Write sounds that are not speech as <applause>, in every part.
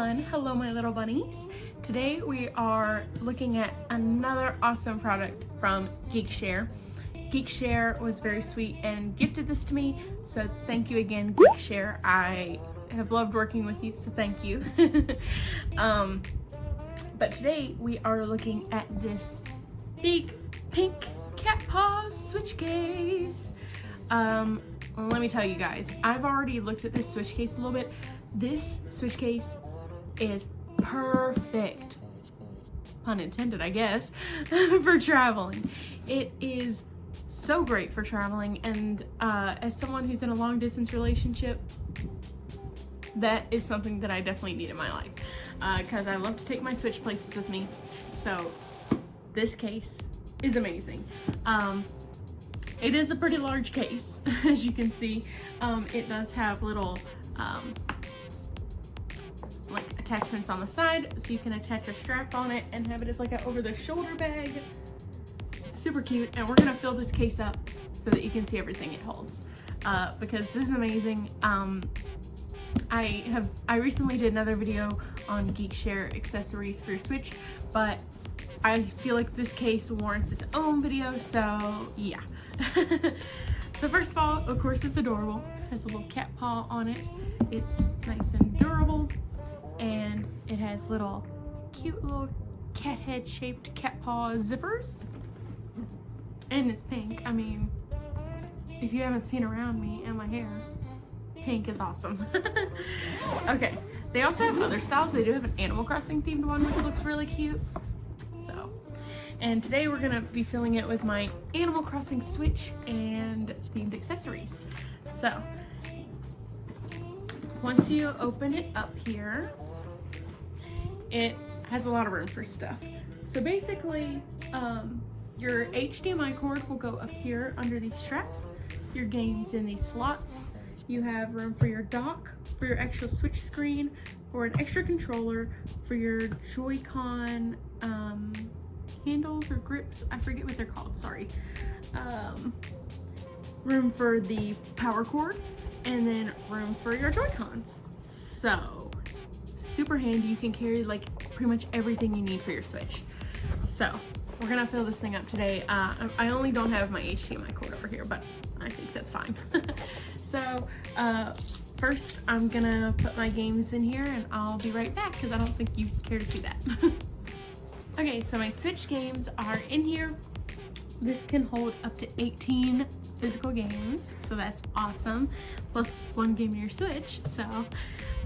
Hello my little bunnies. Today we are looking at another awesome product from Geekshare. Geekshare was very sweet and gifted this to me, so thank you again Geekshare. I have loved working with you, so thank you. <laughs> um, but today we are looking at this big pink cat paw switch case. Um, let me tell you guys, I've already looked at this switch case a little bit. This switch case is perfect, pun intended I guess, <laughs> for traveling. It is so great for traveling and uh, as someone who's in a long distance relationship, that is something that I definitely need in my life because uh, I love to take my switch places with me. So this case is amazing. Um, it is a pretty large case, <laughs> as you can see. Um, it does have little um, attachments on the side so you can attach a strap on it and have it as like an over the shoulder bag. Super cute and we're gonna fill this case up so that you can see everything it holds. Uh, because this is amazing. Um, I have I recently did another video on Geekshare accessories for your Switch but I feel like this case warrants its own video so yeah. <laughs> So first of all of course it's adorable. It has a little cat paw on it. It's nice and durable and it has little cute little cat head shaped cat paw zippers. And it's pink. I mean if you haven't seen around me and my hair pink is awesome. <laughs> Okay they also have other styles. They do have an animal crossing themed one which looks really cute. So and today we're gonna be filling it with my animal crossing switch and themed accessories. So once you open it up here it has a lot of room for stuff. So basically, um, your HDMI cord will go up here under these straps, your games in these slots. You have room for your dock, for your actual switch screen, for an extra controller, for your Joy-Con um, handles or grips. I forget what they're called, sorry. Um, room for the power cord, and then room for your Joy-Cons. So super handy. You can carry like pretty much everything you need for your Switch. So we're gonna fill this thing up today. Uh, I only don't have my HDMI cord over here, but I think that's fine. <laughs> so uh, first I'm gonna put my games in here and I'll be right back because I don't think you care to see that. <laughs> okay, so my Switch games are in here. This can hold up to 18 physical games, so that's awesome. Plus one game in your Switch, so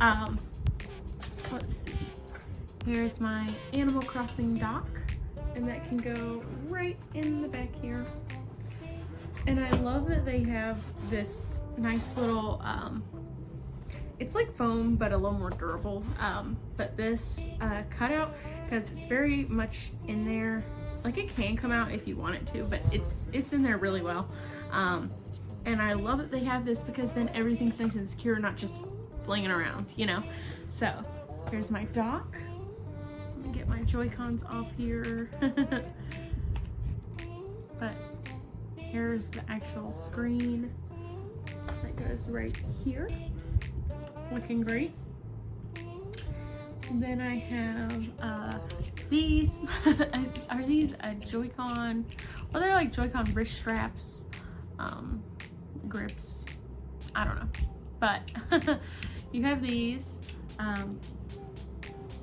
um, let's see. Here's my Animal Crossing dock, and that can go right in the back here. And I love that they have this nice little, um, it's like foam, but a little more durable. Um, but this uh, cutout, because it's very much in there, like it can come out if you want it to, but it's it's in there really well. Um, and I love that they have this because then everything's nice and secure, not just flinging around, you know? So Here's my dock. Let me get my Joy-Cons off here. <laughs> but here's the actual screen that goes right here. Looking great. And then I have uh, these. <laughs> Are these a Joy-Con? Well, they're like Joy-Con wrist straps, um, grips. I don't know. But <laughs> you have these. Um,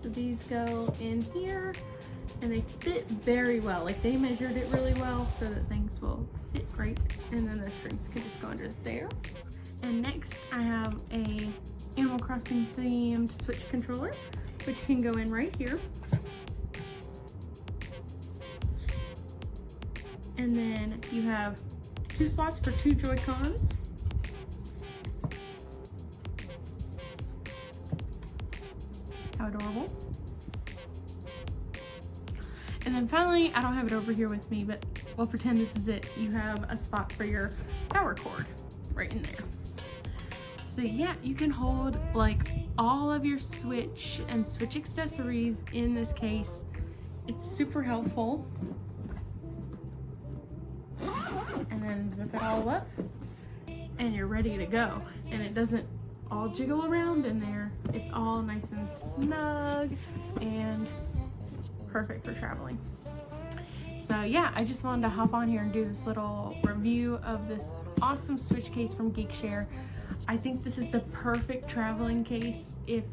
these go in here and they fit very well. Like they measured it really well so that things will fit great. And then the strings can just go under there. And next I have a Animal Crossing themed Switch controller, which can go in right here. And then you have two slots for two Joy-Cons. How adorable. And then finally, I don't have it over here with me, but we'll pretend this is it. You have a spot for your power cord right in there. So yeah, you can hold like all of your Switch and Switch accessories in this case. It's super helpful. And then zip it all up and you're ready to go. And it doesn't all jiggle around in there. It's all nice and snug and perfect for traveling. So yeah, I just wanted to hop on here and do this little review of this awesome switch case from Geekshare. I think this is the perfect traveling case if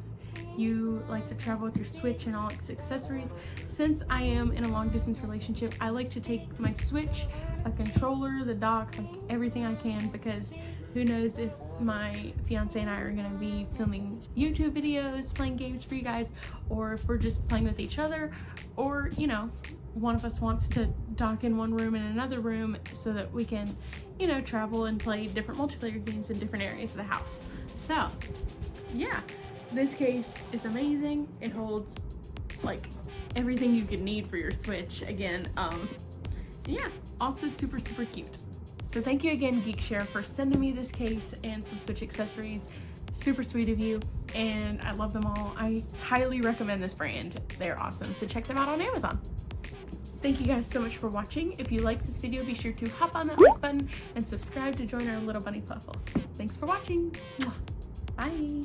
you like to travel with your Switch and all its accessories. Since I am in a long distance relationship, I like to take my Switch, a controller, the dock, like everything I can because who knows if my fiance and I are gonna be filming YouTube videos, playing games for you guys, or if we're just playing with each other, or you know, one of us wants to dock in one room and another room so that we can, you know, travel and play different multiplayer games in different areas of the house. So, yeah, this case is amazing. It holds like everything you could need for your Switch. Again, um, yeah, also super, super cute. So thank you again, Geekshare, for sending me this case and some Switch accessories. Super sweet of you, and I love them all. I highly recommend this brand. They're awesome, so check them out on Amazon. Thank you guys so much for watching. If you like this video, be sure to hop on that like button and subscribe to join our little bunny puffle. Thanks for watching. Bye.